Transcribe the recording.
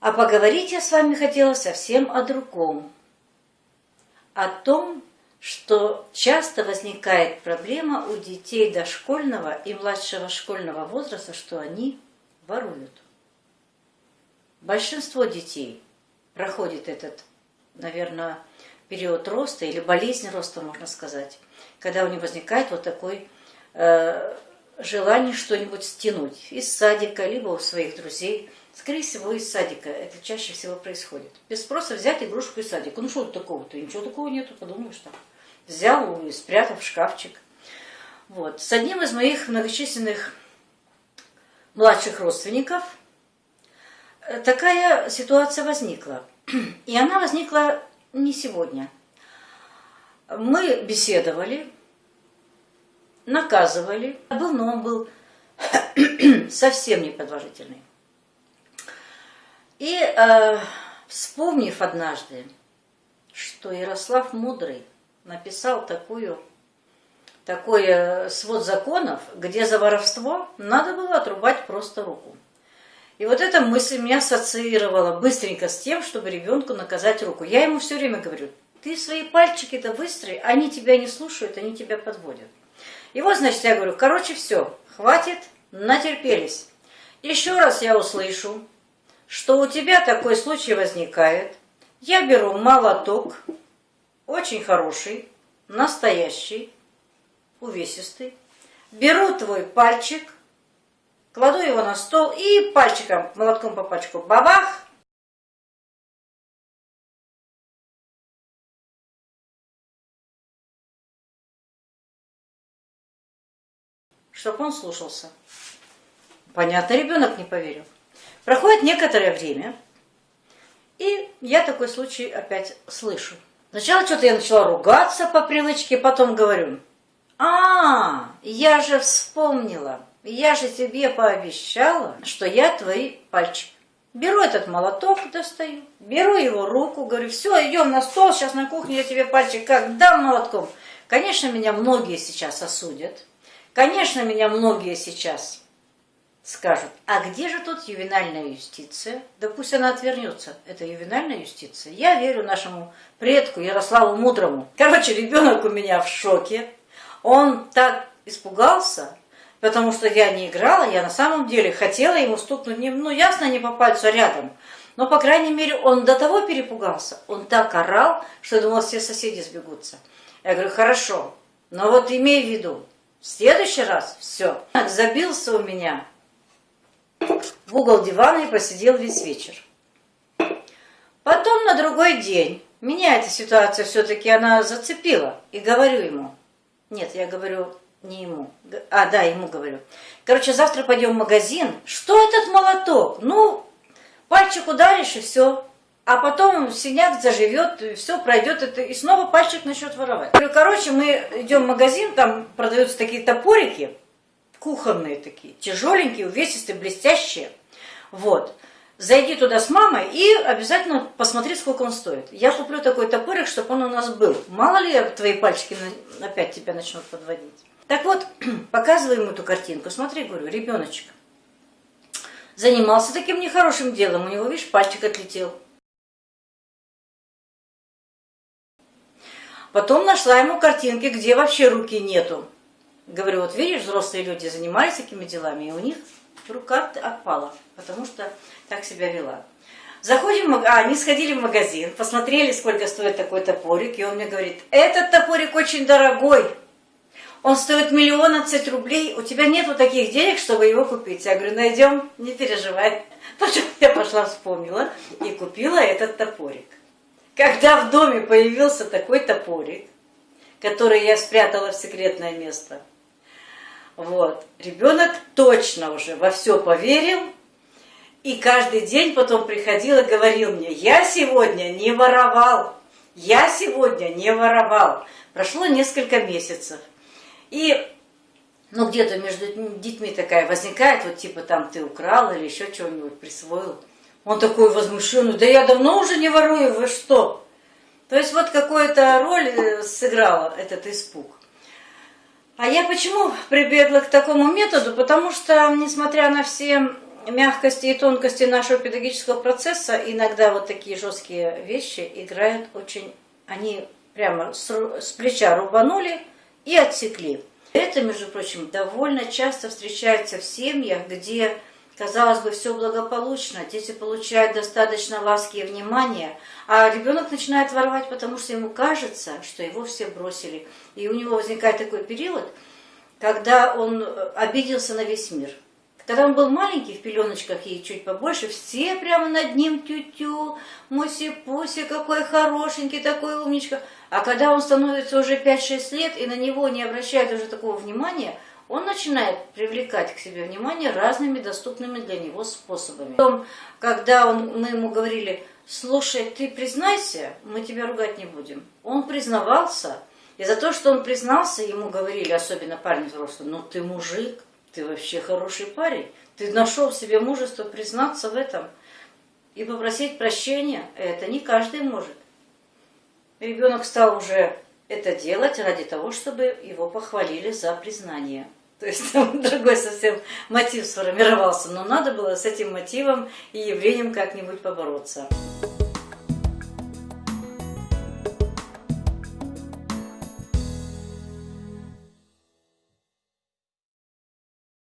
А поговорить я с вами хотела совсем о другом. О том, что часто возникает проблема у детей дошкольного и младшего школьного возраста, что они воруют. Большинство детей проходит этот, наверное, период роста или болезнь роста, можно сказать, когда у них возникает вот такой э, желание что-нибудь стянуть из садика, либо у своих друзей. Скорее всего, из садика это чаще всего происходит. Без спроса взять игрушку из садика. Ну что такого-то? Ничего такого нету, подумаешь там. Взял и спрятал в шкафчик. Вот. С одним из моих многочисленных младших родственников э, такая ситуация возникла. И она возникла не сегодня. Мы беседовали, наказывали. Был, но он был совсем неподложительный. И э, вспомнив однажды, что Ярослав Мудрый написал такую, такой э, свод законов, где за воровство надо было отрубать просто руку. И вот эта мысль меня ассоциировала быстренько с тем, чтобы ребенку наказать руку. Я ему все время говорю, ты свои пальчики-то выстрои, они тебя не слушают, они тебя подводят. И вот, значит, я говорю, короче, все, хватит, натерпелись. Еще раз я услышу, что у тебя такой случай возникает. Я беру молоток, очень хороший, настоящий, увесистый. Беру твой пальчик, кладу его на стол и пальчиком, молотком по пальчику, бабах, чтобы он слушался. Понятно, ребенок не поверил. Проходит некоторое время, и я такой случай опять слышу. Сначала что-то я начала ругаться по привычке, потом говорю, а, я же вспомнила, я же тебе пообещала, что я твои пальчики. Беру этот молоток, достаю, беру его руку, говорю, все, идем на стол, сейчас на кухне я тебе пальчик как дам молотком. Конечно, меня многие сейчас осудят, Конечно, меня многие сейчас скажут, а где же тут ювенальная юстиция? Да пусть она отвернется, это ювенальная юстиция. Я верю нашему предку Ярославу Мудрому. Короче, ребенок у меня в шоке. Он так испугался, потому что я не играла, я на самом деле хотела ему стукнуть, ну ясно, не по пальцу, а рядом. Но, по крайней мере, он до того перепугался, он так орал, что я думала, все соседи сбегутся. Я говорю, хорошо, но вот имей в виду, в следующий раз все. Забился у меня в угол дивана и посидел весь вечер. Потом на другой день меня эта ситуация все-таки она зацепила. И говорю ему, нет, я говорю не ему, а да, ему говорю. Короче, завтра пойдем в магазин. Что этот молоток? Ну, пальчик ударишь и все а потом синяк заживет, все пройдет, это, и снова пальчик начнет воровать. Короче, мы идем в магазин, там продаются такие топорики, кухонные такие, тяжеленькие, увесистые, блестящие. Вот. Зайди туда с мамой и обязательно посмотри, сколько он стоит. Я куплю такой топорик, чтобы он у нас был. Мало ли твои пальчики опять тебя начнут подводить. Так вот, показываю ему эту картинку. Смотри, говорю, ребеночек занимался таким нехорошим делом. У него, видишь, пальчик отлетел. Потом нашла ему картинки, где вообще руки нету. Говорю, вот видишь, взрослые люди занимались такими делами, и у них рука отпала, потому что так себя вела. Заходим, а, они сходили в магазин, посмотрели, сколько стоит такой топорик, и он мне говорит, этот топорик очень дорогой, он стоит миллион отцать рублей, у тебя нету таких денег, чтобы его купить. Я говорю, найдем, не переживай. Потом я пошла, вспомнила и купила этот топорик. Когда в доме появился такой топорик, который я спрятала в секретное место, вот, ребенок точно уже во все поверил, и каждый день потом приходил и говорил мне, я сегодня не воровал, я сегодня не воровал. Прошло несколько месяцев. И ну где-то между детьми такая возникает, вот типа там ты украл или еще чего-нибудь присвоил. Он такой возмущенный, да я давно уже не ворую, вы что? То есть вот какую-то роль э, сыграл этот испуг. А я почему прибегла к такому методу? Потому что, несмотря на все мягкости и тонкости нашего педагогического процесса иногда вот такие жесткие вещи играют очень... Они прямо с, с плеча рубанули и отсекли. Это, между прочим, довольно часто встречается в семьях, где, казалось бы, все благополучно, дети получают достаточно ласки и внимания, а ребенок начинает воровать, потому что ему кажется, что его все бросили. И у него возникает такой период, когда он обиделся на весь мир. Когда он был маленький, в пеленочках и чуть побольше, все прямо над ним тю-тю, муси-пуси, какой хорошенький, такой умничка. А когда он становится уже 5-6 лет и на него не обращают уже такого внимания, он начинает привлекать к себе внимание разными доступными для него способами. Потом, когда он, мы ему говорили, слушай, ты признайся, мы тебя ругать не будем. Он признавался, и за то, что он признался, ему говорили, особенно парни взрослые, ну ты мужик, ты вообще хороший парень. Ты нашел в себе мужество признаться в этом и попросить прощения. Это не каждый может. Ребенок стал уже это делать ради того, чтобы его похвалили за признание. То есть там другой совсем мотив сформировался, но надо было с этим мотивом и явлением как-нибудь побороться.